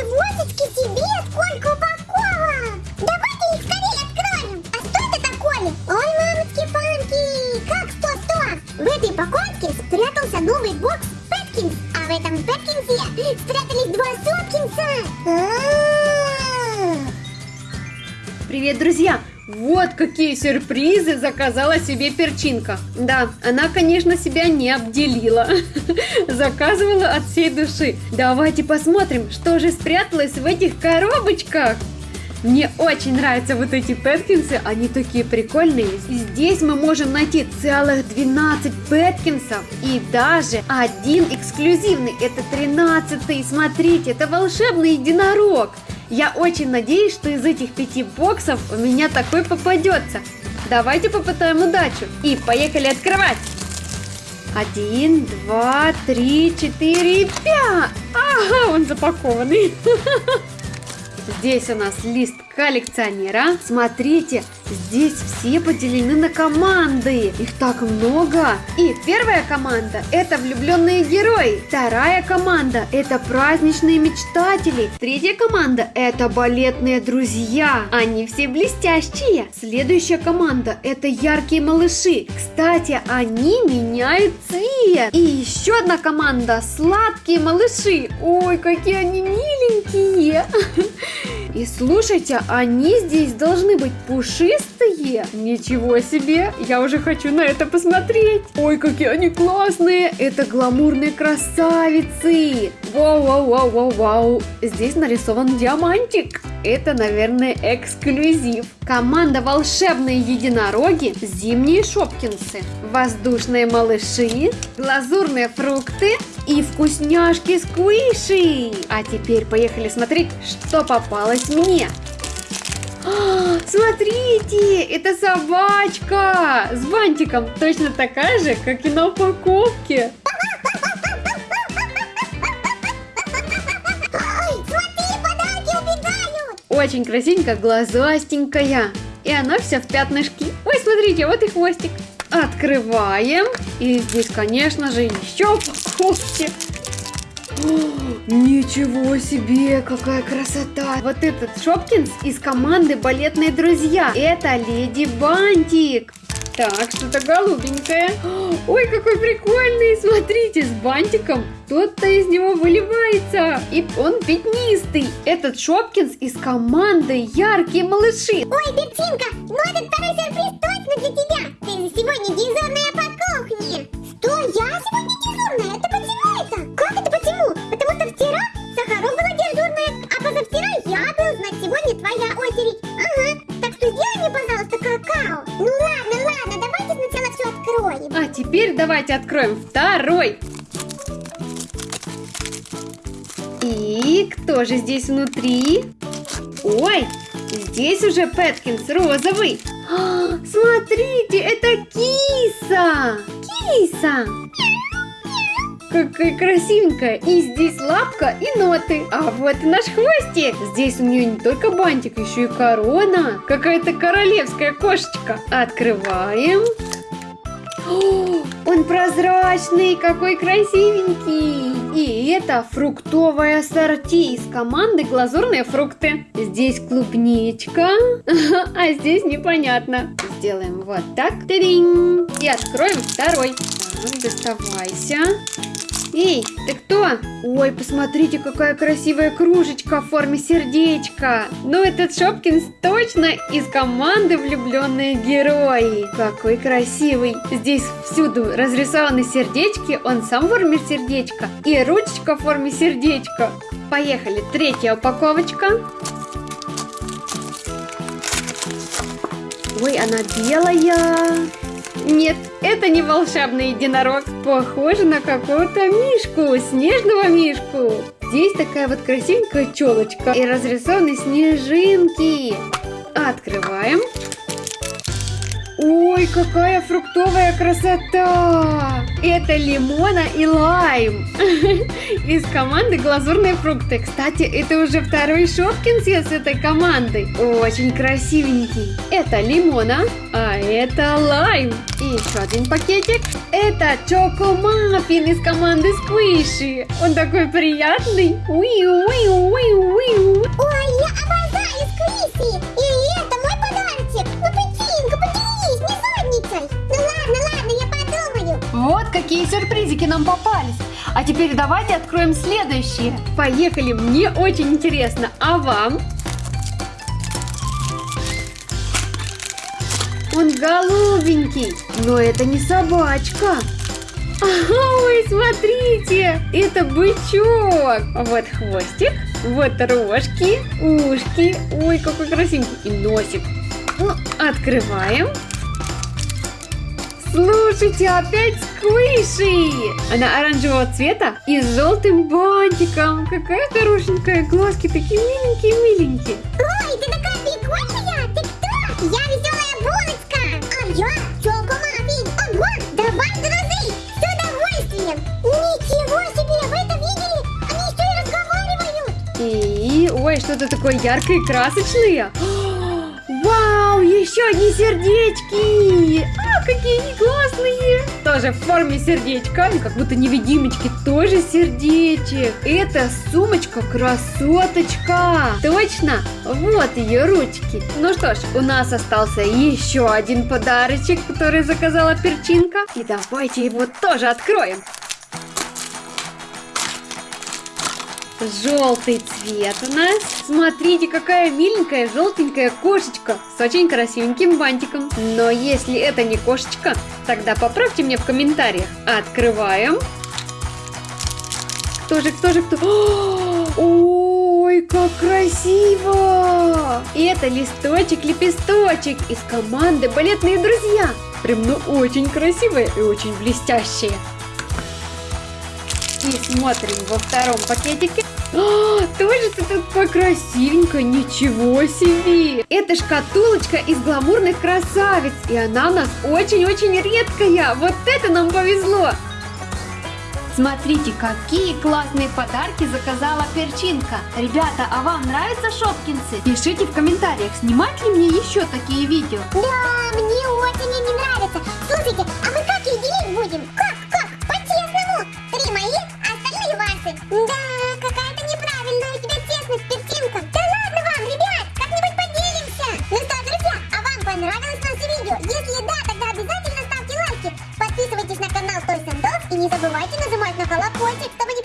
Ничегосечки себе, сколько Привет, друзья! Вот какие сюрпризы заказала себе перчинка. Да, она, конечно, себя не обделила. Заказывала от всей души. Давайте посмотрим, что же спряталось в этих коробочках. Мне очень нравятся вот эти Пэткинсы, они такие прикольные. Здесь мы можем найти целых 12 Пэткинсов и даже один эксклюзивный, это 13 Смотрите, это волшебный единорог. Я очень надеюсь, что из этих пяти боксов у меня такой попадется. Давайте попытаем удачу. И поехали открывать. Один, два, три, четыре, пять. Ага, он запакованный. Здесь у нас лист коллекционера. Смотрите, здесь все поделены на команды. Их так много. И первая команда – это влюбленные герои. Вторая команда – это праздничные мечтатели. Третья команда – это балетные друзья. Они все блестящие. Следующая команда – это яркие малыши. Кстати, они меняют цвет. И еще одна команда – сладкие малыши. Ой, какие они миленькие. И слушайте, они здесь должны быть пушистые. Ничего себе, я уже хочу на это посмотреть. Ой, какие они классные. Это гламурные красавицы. Вау, вау, вау, вау, вау. Здесь нарисован диамантик. Это, наверное, эксклюзив. Команда волшебные единороги, зимние шопкинсы, воздушные малыши, глазурные фрукты и вкусняшки сквиши. А теперь поехали смотреть, что попалось мне. А, Смотрите, это собачка с бантиком, точно такая же, как и на упаковке. Очень красивенькая, глазастенькая. И она вся в пятнышки. Ой, смотрите, вот и хвостик. Открываем. И здесь, конечно же, еще упаковки. Ничего себе, какая красота! Вот этот Шопкинс из команды «Балетные друзья». Это Леди Бантик. Так, что-то голубенькое. Ой, какой прикольный! Смотрите, с бантиком кто-то из него выливается. И он пятнистый. Этот Шопкинс из команды «Яркие малыши». Ой, Петинка, теперь давайте откроем второй. И кто же здесь внутри? Ой, здесь уже Пэткинс розовый. А, смотрите, это киса! Киса! Какая красивенькая! И здесь лапка и ноты. А вот и наш хвостик. Здесь у нее не только бантик, еще и корона. Какая-то королевская кошечка. Открываем. О, он прозрачный, какой красивенький. И это фруктовое ассорти из команды «Глазурные фрукты». Здесь клубничка, а здесь непонятно. Сделаем вот так. И откроем второй. Доставайся. Эй, ты кто? Ой, посмотрите, какая красивая кружечка в форме сердечка. Ну, этот Шопкинс точно из команды влюбленные герои. Какой красивый. Здесь всюду разрисованы сердечки, он сам в форме сердечка. И ручечка в форме сердечка. Поехали, третья упаковочка. Ой, она белая. Нет, это не волшебный единорог. Похоже на какого-то мишку, снежного мишку. Здесь такая вот красивенькая челочка и разрисованы снежинки. Открываем. Ой, какая фруктовая красота! Это лимона и лайм из команды глазурные фрукты. Кстати, это уже второй Шопкинс с этой командой. Очень красивенький. Это лимона, а это лайм. И еще один пакетик. Это чокомаффин из команды Сквиши. Он такой приятный. Уи-уи-уи-уи. Ой, я обожаю сюрпризики нам попались. А теперь давайте откроем следующие. Поехали, мне очень интересно. А вам? Он голубенький, но это не собачка. Ой, смотрите, это бычок. Вот хвостик, вот рожки, ушки. Ой, какой красивенький. И носик. Ну, открываем. Слушайте, опять сквиши! Она оранжевого цвета и с желтым бантиком. Какая хорошенькая, глазки такие миленькие-миленькие. Ой, ты такая прикольная! Ты кто? Я веселая булочка! А я чокомаффин! Ого, давай дружить! С удовольствием! Ничего себе, вы это видели? Они еще и разговаривают! И, ой, что-то такое яркое и красочное. Вау, еще одни сердечки! Какие они классные! Тоже в форме сердечка, они как будто невидимочки, тоже сердечек. Это сумочка красоточка! Точно, вот ее ручки. Ну что ж, у нас остался еще один подарочек, который заказала перчинка. И давайте его тоже откроем. Желтый цвет у нас. Смотрите, какая миленькая желтенькая кошечка с очень красивеньким бантиком. Но если это не кошечка, тогда поправьте мне в комментариях. Открываем. Кто же, кто же, кто? Ой, как красиво! И это листочек-лепесточек из команды «Балетные друзья». Прям, ну, очень красивые и очень блестящие. И смотрим во втором пакетике. А, тоже ты такой красивенькая, ничего себе! Это шкатулочка из гламурных красавиц, и она у нас очень-очень редкая. Вот это нам повезло! Смотрите, какие классные подарки заказала перчинка. Ребята, а вам нравятся шопкинсы? Пишите в комментариях, снимать ли мне еще такие видео. Да, мне очень они нравятся. Слушайте, а мы как их делить будем? Как, Понравилось вам видео? Если да, тогда обязательно ставьте лайки, подписывайтесь на канал Той Сандов и не забывайте нажимать на колокольчик, чтобы не